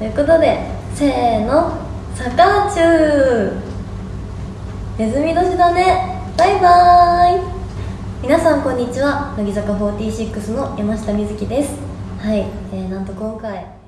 ということでせーのサカーチューネズミ年だね。バイバーイ。皆さんこんにちは。乃木坂46の山下美月です。はい、えー、なんと今回